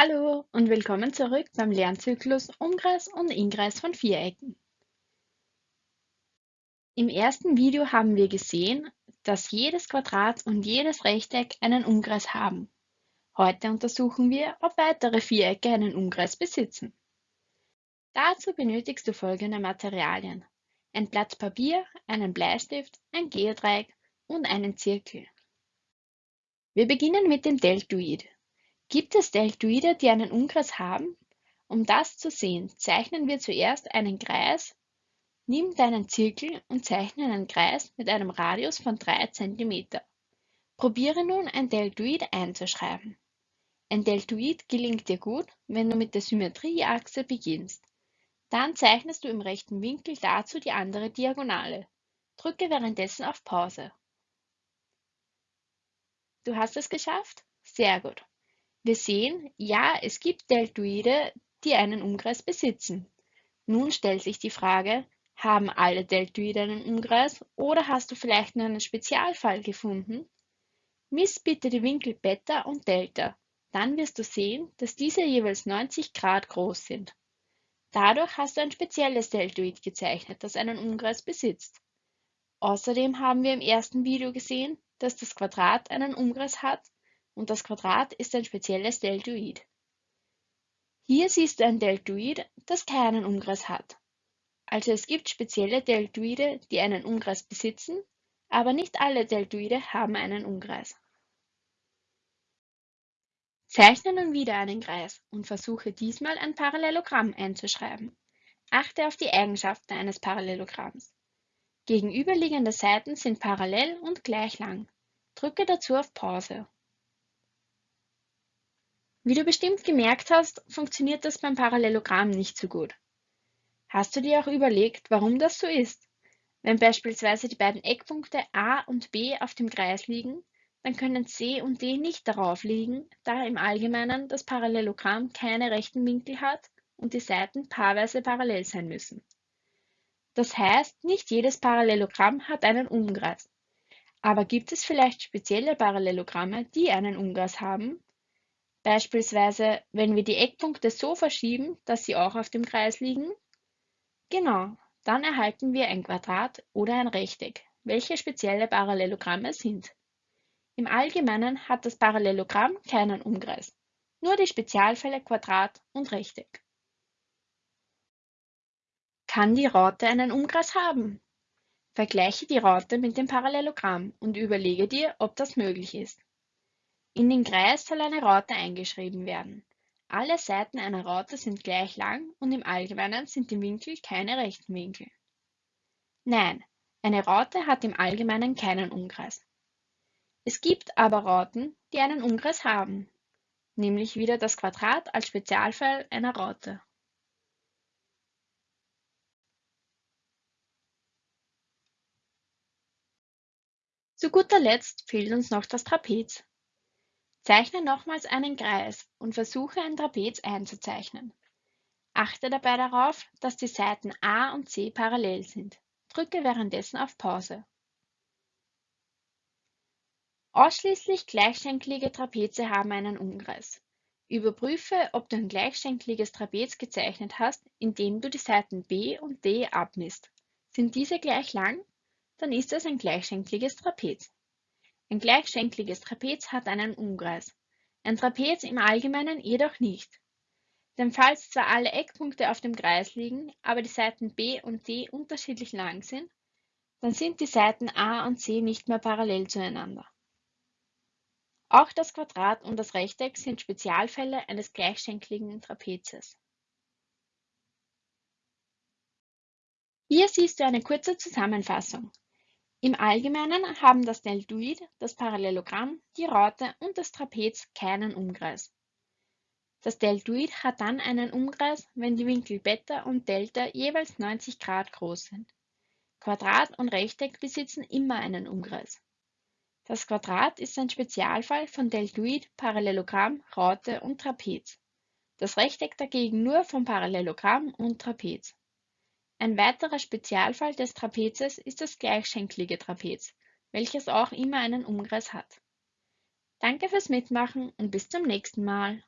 Hallo und willkommen zurück beim Lernzyklus Umkreis und Inkreis von Vierecken. Im ersten Video haben wir gesehen, dass jedes Quadrat und jedes Rechteck einen Umkreis haben. Heute untersuchen wir, ob weitere Vierecke einen Umkreis besitzen. Dazu benötigst du folgende Materialien. Ein Blatt Papier, einen Bleistift, ein Geodreieck und einen Zirkel. Wir beginnen mit dem Deltoid. Gibt es Deltoide, die einen Umkreis haben? Um das zu sehen, zeichnen wir zuerst einen Kreis. Nimm deinen Zirkel und zeichne einen Kreis mit einem Radius von 3 cm. Probiere nun ein Deltoid einzuschreiben. Ein Deltoid gelingt dir gut, wenn du mit der Symmetrieachse beginnst. Dann zeichnest du im rechten Winkel dazu die andere Diagonale. Drücke währenddessen auf Pause. Du hast es geschafft? Sehr gut. Wir sehen, ja, es gibt Deltoide, die einen Umkreis besitzen. Nun stellt sich die Frage, haben alle Deltoide einen Umkreis oder hast du vielleicht nur einen Spezialfall gefunden? Miss bitte die Winkel Beta und Delta. Dann wirst du sehen, dass diese jeweils 90 Grad groß sind. Dadurch hast du ein spezielles Deltoid gezeichnet, das einen Umkreis besitzt. Außerdem haben wir im ersten Video gesehen, dass das Quadrat einen Umkreis hat und das Quadrat ist ein spezielles Deltoid. Hier siehst du ein Deltoid, das keinen Umkreis hat. Also es gibt spezielle Deltoide, die einen Umkreis besitzen, aber nicht alle Deltoide haben einen Umkreis. Zeichne nun wieder einen Kreis und versuche diesmal ein Parallelogramm einzuschreiben. Achte auf die Eigenschaften eines Parallelogramms. Gegenüberliegende Seiten sind parallel und gleich lang. Drücke dazu auf Pause. Wie du bestimmt gemerkt hast, funktioniert das beim Parallelogramm nicht so gut. Hast du dir auch überlegt, warum das so ist? Wenn beispielsweise die beiden Eckpunkte A und B auf dem Kreis liegen, dann können C und D nicht darauf liegen, da im Allgemeinen das Parallelogramm keine rechten Winkel hat und die Seiten paarweise parallel sein müssen. Das heißt, nicht jedes Parallelogramm hat einen Umkreis. Aber gibt es vielleicht spezielle Parallelogramme, die einen Umkreis haben? Beispielsweise, wenn wir die Eckpunkte so verschieben, dass sie auch auf dem Kreis liegen? Genau, dann erhalten wir ein Quadrat oder ein Rechteck, welche spezielle Parallelogramme sind. Im Allgemeinen hat das Parallelogramm keinen Umkreis, nur die Spezialfälle Quadrat und Rechteck. Kann die Raute einen Umkreis haben? Vergleiche die Raute mit dem Parallelogramm und überlege dir, ob das möglich ist. In den Kreis soll eine Raute eingeschrieben werden. Alle Seiten einer Raute sind gleich lang und im Allgemeinen sind die Winkel keine rechten Winkel. Nein, eine Raute hat im Allgemeinen keinen Umkreis. Es gibt aber Rauten, die einen Umkreis haben, nämlich wieder das Quadrat als Spezialfall einer Raute. Zu guter Letzt fehlt uns noch das Trapez. Zeichne nochmals einen Kreis und versuche ein Trapez einzuzeichnen. Achte dabei darauf, dass die Seiten A und C parallel sind. Drücke währenddessen auf Pause. Ausschließlich gleichschenklige Trapeze haben einen Umkreis. Überprüfe, ob du ein gleichschenkliges Trapez gezeichnet hast, indem du die Seiten B und D abmisst. Sind diese gleich lang? Dann ist es ein gleichschenkliges Trapez. Ein gleichschenkliges Trapez hat einen Umkreis, ein Trapez im Allgemeinen jedoch nicht. Denn falls zwar alle Eckpunkte auf dem Kreis liegen, aber die Seiten B und D unterschiedlich lang sind, dann sind die Seiten A und C nicht mehr parallel zueinander. Auch das Quadrat und das Rechteck sind Spezialfälle eines gleichschenkligen Trapezes. Hier siehst du eine kurze Zusammenfassung. Im Allgemeinen haben das Deltoid, das Parallelogramm, die Raute und das Trapez keinen Umkreis. Das Deltoid hat dann einen Umkreis, wenn die Winkel Beta und Delta jeweils 90 Grad groß sind. Quadrat und Rechteck besitzen immer einen Umkreis. Das Quadrat ist ein Spezialfall von Deltoid, Parallelogramm, Raute und Trapez. Das Rechteck dagegen nur von Parallelogramm und Trapez. Ein weiterer Spezialfall des Trapezes ist das gleichschenklige Trapez, welches auch immer einen Umkreis hat. Danke fürs Mitmachen und bis zum nächsten Mal.